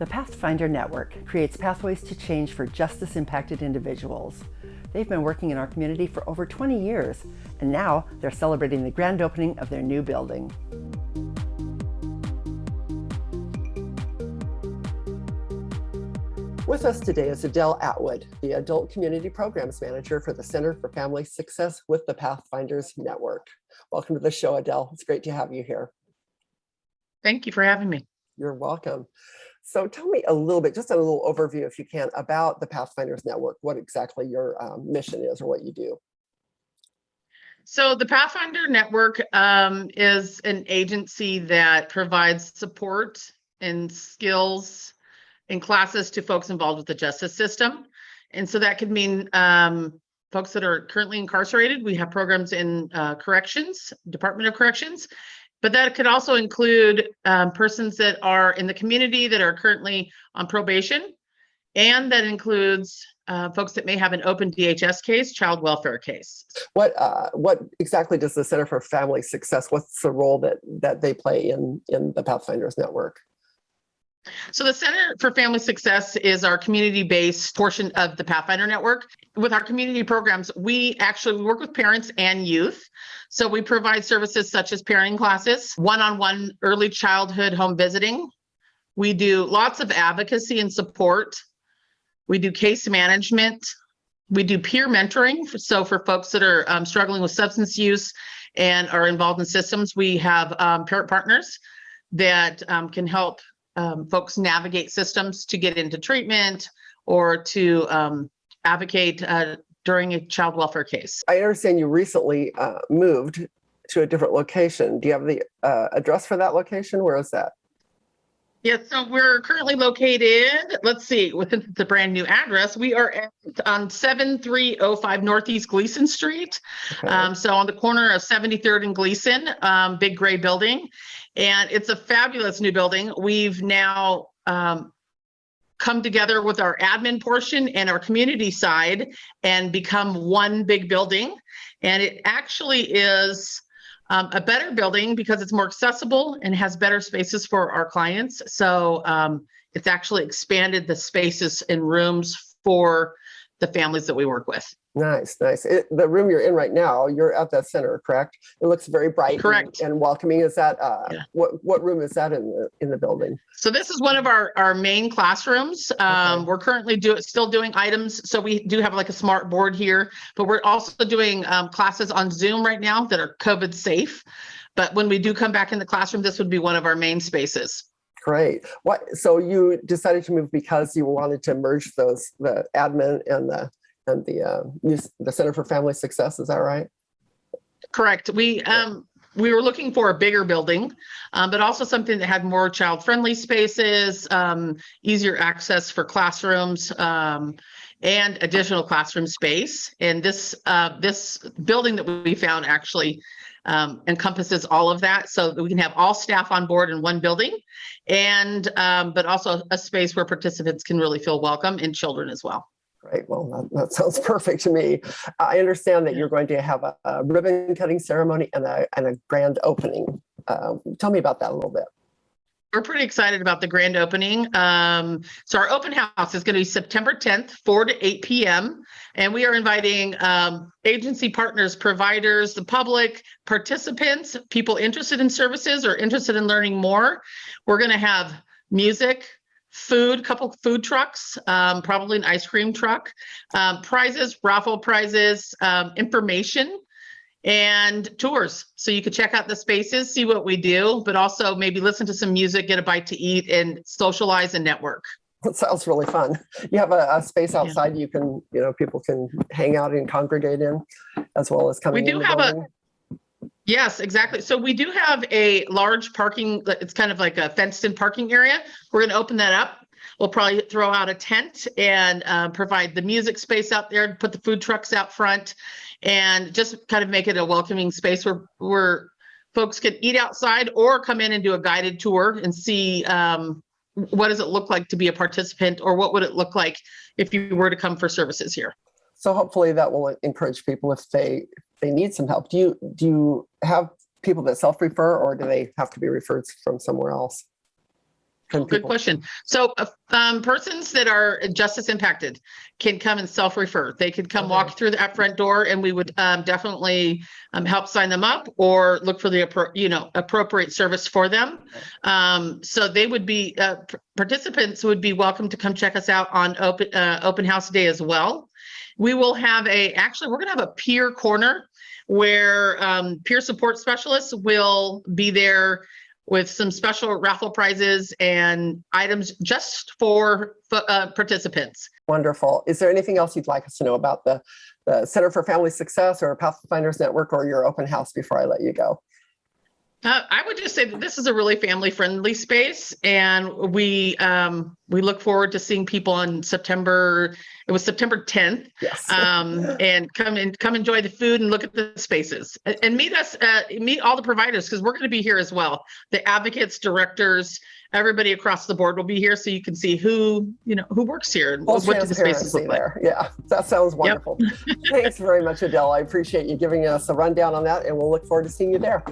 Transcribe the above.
The Pathfinder Network creates pathways to change for justice impacted individuals. They've been working in our community for over 20 years, and now they're celebrating the grand opening of their new building. With us today is Adele Atwood, the Adult Community Programs Manager for the Center for Family Success with the Pathfinders Network. Welcome to the show, Adele. It's great to have you here. Thank you for having me. You're welcome. So tell me a little bit, just a little overview, if you can, about the Pathfinders Network, what exactly your um, mission is or what you do. So the Pathfinder Network um, is an agency that provides support and skills and classes to folks involved with the justice system. And so that could mean um, folks that are currently incarcerated. We have programs in uh, corrections, Department of Corrections, but that could also include um, persons that are in the community that are currently on probation. And that includes uh, folks that may have an open DHS case, child welfare case. What uh, what exactly does the Center for Family Success, what's the role that, that they play in, in the Pathfinders Network? So the Center for Family Success is our community-based portion of the Pathfinder Network. With our community programs, we actually work with parents and youth. So we provide services such as parenting classes, one-on-one early childhood home visiting. We do lots of advocacy and support. We do case management. We do peer mentoring. So for folks that are um, struggling with substance use and are involved in systems, we have um, parent partners that um, can help um, folks navigate systems to get into treatment or to um, advocate uh, during a child welfare case. I understand you recently uh, moved to a different location. Do you have the uh, address for that location? Where is that? Yes, so we're currently located, let's see, with the brand new address, we are at, on 7305 Northeast Glisan Street. Okay. Um, so on the corner of 73rd and Glisan, um, big gray building. And it's a fabulous new building. We've now um, come together with our admin portion and our community side and become one big building. And it actually is um, a better building because it's more accessible and has better spaces for our clients. So um, it's actually expanded the spaces and rooms for the families that we work with. Nice, nice. It, the room you're in right now, you're at the center, correct? It looks very bright correct. And, and welcoming. Is that uh, yeah. what what room is that in the in the building? So this is one of our our main classrooms. Um, okay. We're currently do still doing items. So we do have like a smart board here, but we're also doing um, classes on Zoom right now that are COVID safe. But when we do come back in the classroom, this would be one of our main spaces. Great. What? So you decided to move because you wanted to merge those the admin and the and the uh, the Center for Family Success. Is that right? Correct. We um, we were looking for a bigger building, um, but also something that had more child-friendly spaces, um, easier access for classrooms, um, and additional classroom space. And this uh, this building that we found actually um, encompasses all of that, so that we can have all staff on board in one building, and um, but also a space where participants can really feel welcome and children as well. Great. Well, that, that, sounds perfect to me. I understand that you're going to have a, a ribbon cutting ceremony and a, and a grand opening. Uh, tell me about that a little bit. We're pretty excited about the grand opening. Um, so our open house is going to be September 10th, 4 to 8 p.m. And we are inviting um, agency partners, providers, the public, participants, people interested in services or interested in learning more. We're going to have music, food, couple food trucks, um, probably an ice cream truck, um, prizes, raffle prizes, um, information, and tours. So you could check out the spaces, see what we do, but also maybe listen to some music, get a bite to eat, and socialize and network. That sounds really fun. You have a, a space outside yeah. you can, you know, people can hang out and congregate in, as well as coming. We do have building. a Yes, exactly. So we do have a large parking, it's kind of like a fenced in parking area. We're going to open that up. We'll probably throw out a tent and uh, provide the music space out there, put the food trucks out front, and just kind of make it a welcoming space where, where folks can eat outside or come in and do a guided tour and see um, what does it look like to be a participant or what would it look like if you were to come for services here. So hopefully that will encourage people if they they need some help. Do you do you have people that self-refer or do they have to be referred from somewhere else? Good people? question. So, uh, um, persons that are justice impacted can come and self-refer. They could come Okay. walk through that front door and we would, um, definitely, um, help sign them up or look for the, you know, appropriate service for them. Um, so they would be, uh, participants would be welcome to come check us out on open, uh, open house day as well. We will have a, actually, we're gonna have a peer corner where, um, peer support specialists will be there with some special raffle prizes and items just for uh, participants. Wonderful. Is there anything else you'd like us to know about the, the Center for Family Success or Pathfinders Network or your open house before I let you go? Uh, I would just say that this is a really family-friendly space, and we um, we look forward to seeing people on September. It was September 10th, Yes. um, and come and come enjoy the food and look at the spaces and, and meet us. Uh, meet all the providers because we're going to be here as well. The advocates, directors, everybody across the board will be here, so you can see who you know who works here and Full what do the spaces look like. Yeah, that sounds wonderful. Thanks very much, Adele. I appreciate you giving us a rundown on that, and we'll look forward to seeing you there.